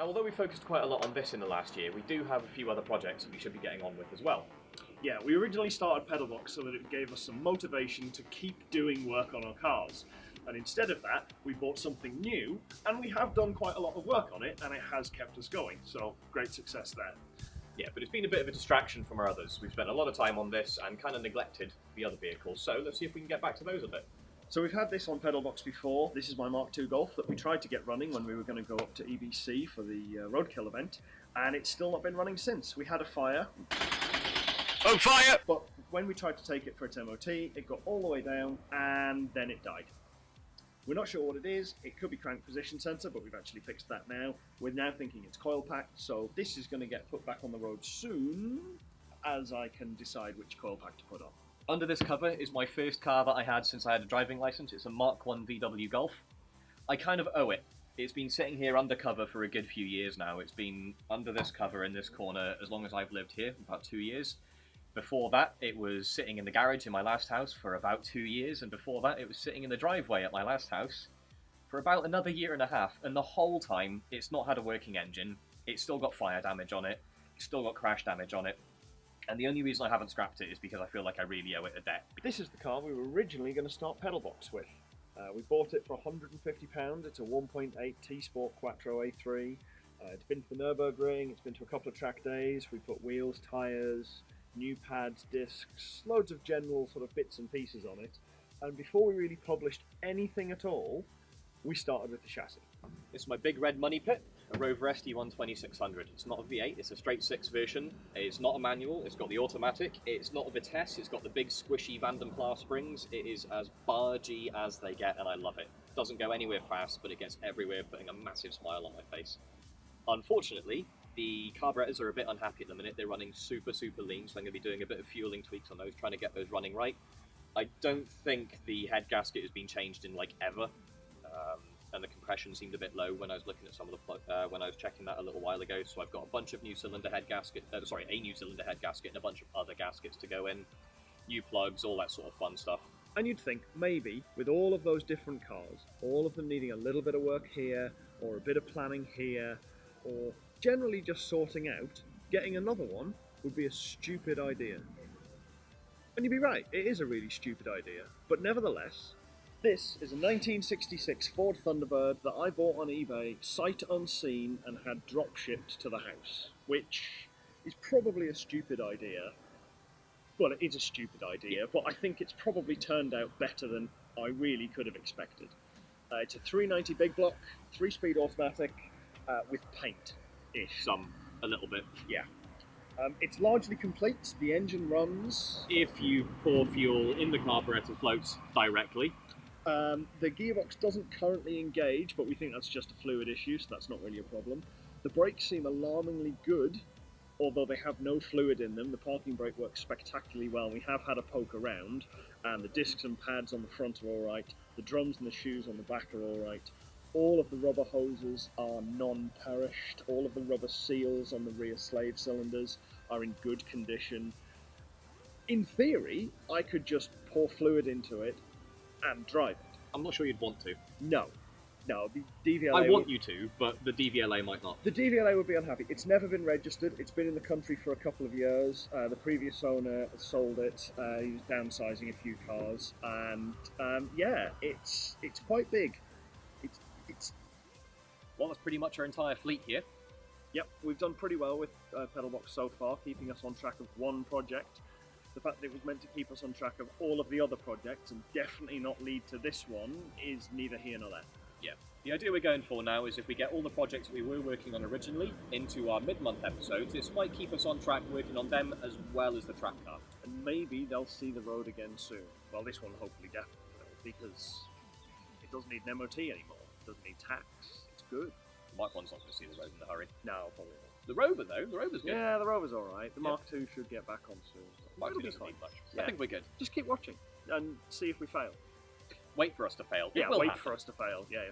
Now, although we focused quite a lot on this in the last year, we do have a few other projects that we should be getting on with as well. Yeah, we originally started Pedalbox so that it gave us some motivation to keep doing work on our cars. And instead of that, we bought something new, and we have done quite a lot of work on it, and it has kept us going. So, great success there. Yeah, but it's been a bit of a distraction from our others. We've spent a lot of time on this and kind of neglected the other vehicles, so let's see if we can get back to those a bit. So we've had this on Pedalbox before. This is my Mark II Golf that we tried to get running when we were going to go up to EBC for the uh, Roadkill event, and it's still not been running since. We had a fire, On fire! but when we tried to take it for its MOT, it got all the way down and then it died. We're not sure what it is. It could be crank position sensor, but we've actually fixed that now. We're now thinking it's coil pack, so this is going to get put back on the road soon as I can decide which coil pack to put on. Under this cover is my first car that I had since I had a driving license. It's a Mark 1 VW Golf. I kind of owe it. It's been sitting here undercover for a good few years now. It's been under this cover in this corner as long as I've lived here, about two years. Before that, it was sitting in the garage in my last house for about two years, and before that, it was sitting in the driveway at my last house for about another year and a half. And the whole time, it's not had a working engine. It's still got fire damage on it. It's still got crash damage on it. And the only reason I haven't scrapped it is because I feel like I really owe it a debt. This is the car we were originally going to start Pedalbox with. Uh, we bought it for £150. It's a 1.8 T Sport Quattro A3. Uh, it's been to the Nürburgring, it's been to a couple of track days. We put wheels, tyres, new pads, discs, loads of general sort of bits and pieces on it. And before we really published anything at all, we started with the chassis. This is my big red money pit, a Rover SD1 2600. It's not a V8, it's a straight six version. It's not a manual, it's got the automatic. It's not a Vitesse, it's got the big squishy Vanden Plas springs. It is as bargy as they get, and I love it. Doesn't go anywhere fast, but it gets everywhere, putting a massive smile on my face. Unfortunately, the carburetors are a bit unhappy at the minute. They're running super, super lean, so I'm going to be doing a bit of fueling tweaks on those, trying to get those running right. I don't think the head gasket has been changed in like ever, um, and the compression seemed a bit low when I was looking at some of the uh, when I was checking that a little while ago. So I've got a bunch of new cylinder head gasket, uh, sorry, a new cylinder head gasket and a bunch of other gaskets to go in, new plugs, all that sort of fun stuff. And you'd think maybe with all of those different cars, all of them needing a little bit of work here, or a bit of planning here, or generally just sorting out, getting another one would be a stupid idea. And you'd be right, it is a really stupid idea. But nevertheless, this is a 1966 Ford Thunderbird that I bought on eBay, sight unseen, and had drop shipped to the house, which is probably a stupid idea. Well, it is a stupid idea, but I think it's probably turned out better than I really could have expected. Uh, it's a 390 big block, three speed automatic uh, with paint ish. Some, a little bit. Um, it's largely complete. The engine runs. If you pour fuel in the carburetor floats directly, Um, the gearbox doesn't currently engage, but we think that's just a fluid issue, so that's not really a problem. The brakes seem alarmingly good, although they have no fluid in them. The parking brake works spectacularly well. We have had a poke around, and the discs and pads on the front are all right. The drums and the shoes on the back are all right. All of the rubber hoses are non-perished. All of the rubber seals on the rear slave cylinders are in good condition. In theory, I could just pour fluid into it and drive it. I'm not sure you'd want to. No, no, the DVLA. I would- want you to, but the DVLA might not. The DVLA would be unhappy. It's never been registered. It's been in the country for a couple of years. Uh, the previous owner sold it. Uh, he was downsizing a few cars, and um, yeah, it's it's quite big. It's it's Well, that's pretty much our entire fleet here. Yep, we've done pretty well with uh, Pedalbox so far, keeping us on track of one project. The fact that it was meant to keep us on track of all of the other projects and definitely not lead to this one is neither here nor there. Yeah. The idea we're going for now is if we get all the projects that we were working on originally into our mid-month episodes, this might keep us on track working on them as well as the track car. And maybe they'll see the road again soon. Well, this one hopefully definitely will, because it doesn't need an MOT anymore. It doesn't need tax. It's good. Mark One's not going to see the road in a hurry. No, probably not. The Rover though, the Rover's good. Yeah, the Rover's alright. The Yeah. Mark II should get back on soon. Mark It'll II be doesn't fine. need much. Yeah. I think we're good. Just keep watching and see if we fail. Wait for us to fail. It Yeah, will wait happen. for us to fail. Yeah, yeah.